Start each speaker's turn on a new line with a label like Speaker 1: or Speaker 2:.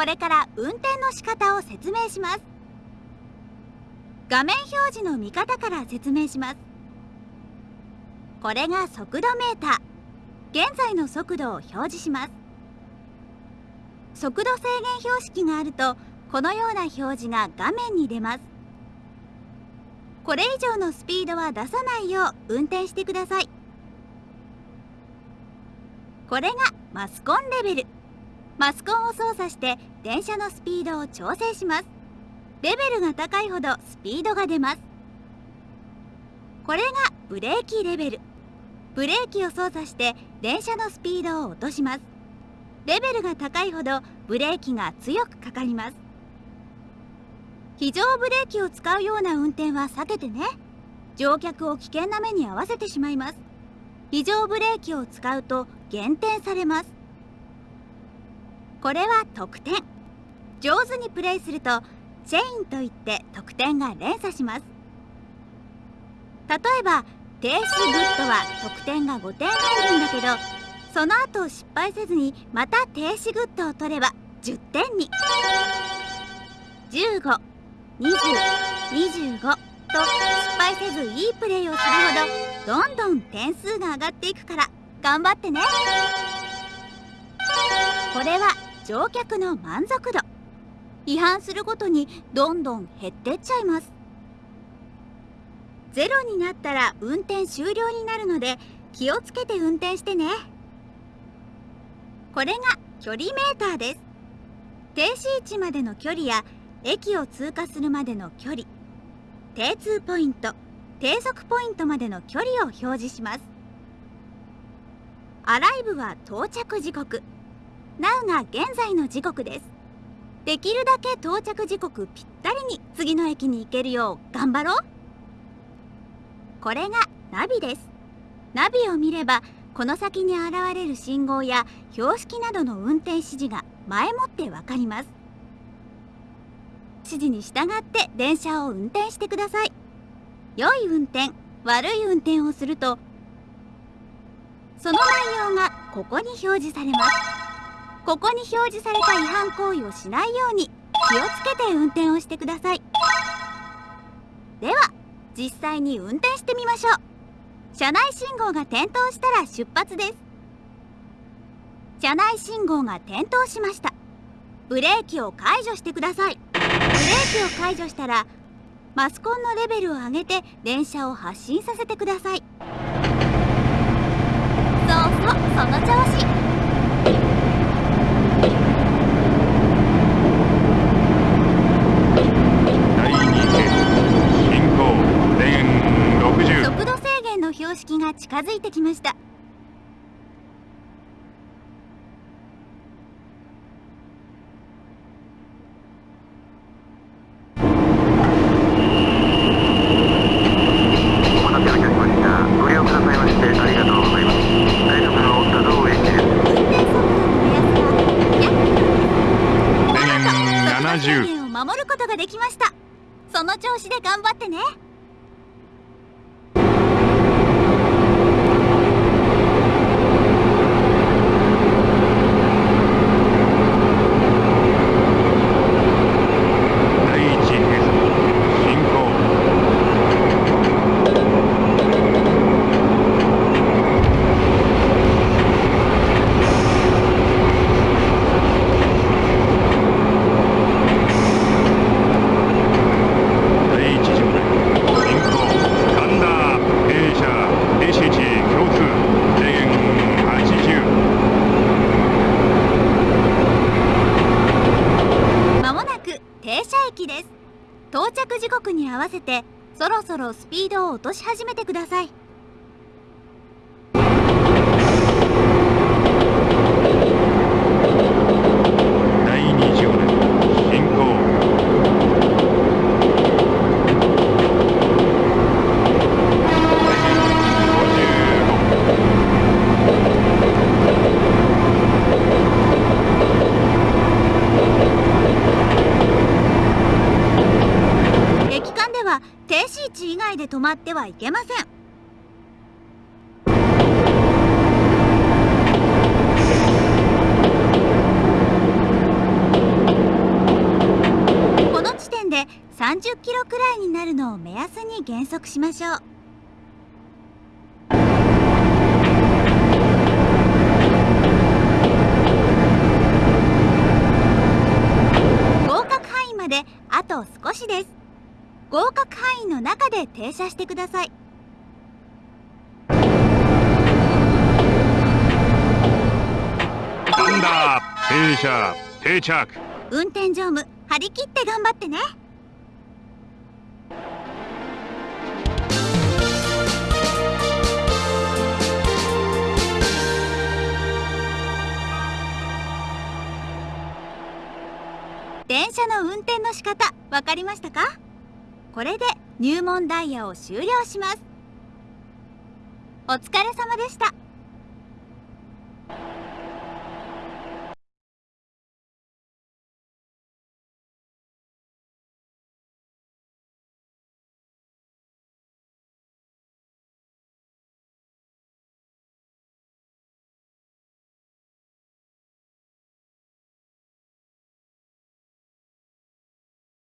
Speaker 1: これから運転の仕方を説明します。画面表示の見方から説明します。これが速度メーター。現在の速度を表示します。速度制限標識があるとこのような表示が画面に出ます。これ以上のスピードは出さないよう運転してください。これがマスコンレベル。マスコンを操作して電車のスピードを調整します。レベルが高いほどスピードが出ます。これがブレーキレベル。ブレーキを操作して電車のスピードを落とします。レベルが高いほどブレーキが強くかかります。非常ブレーキを使うような運転は避けてね。乗客を危険な目に遭わせてしまいます。非常ブレーキを使うと減点されます。これは得点。上手にプレイするとチェインといって得点が連鎖します。例えば停止グッドは得点が5点入るんだけどその後失敗せずにまた停止グッドを取れば10点に。152025と失敗せずいいプレーをするほどどんどん点数が上がっていくから頑張ってね。これは乗客の満足度。違反するごとにどんどん減ってっちゃいます。ゼロになったら運転終了になるので気をつけて運転してね。これが距離メーターです。停止位置までの距離や駅を通過するまでの距離。定通ポイント低速ポイントまでの距離を表示します。アライブは到着時刻。Now が現在の時刻です。できるだけ到着時刻ぴったりに次の駅に行けるよう頑張ろう。これがナビです。ナビを見ればこの先に現れる信号や標識などの運転指示が前もってわかります。指示に従って電車を運転してください。良い運転悪い運転をするとその内容がここに表示されます。ここに表示された違反行為をしないように気をつけて運転をしてください。では実際に運転してみましょう。車内信号が点灯したら出発です。車内信号が点灯しました。ブレーキを解除してください。ブレーキを解除したらマスコンのレベルを上げて電車を発進させてください。そうそうその調子標識が近づいてきました守ることができました。その調子で頑張ってねに合わせてそろそろスピードを落とし始めてください。ビ以外で止まってはいけません。この地点で30キロくらいになるのを目安に減速しましょう。合格範囲の中で停車してください。
Speaker 2: パンダ停車定着。
Speaker 1: 運転乗務張り切って頑張ってね。電車の運転の仕方わかりましたか？これで入門ダイヤを終了します。お疲れ様でした。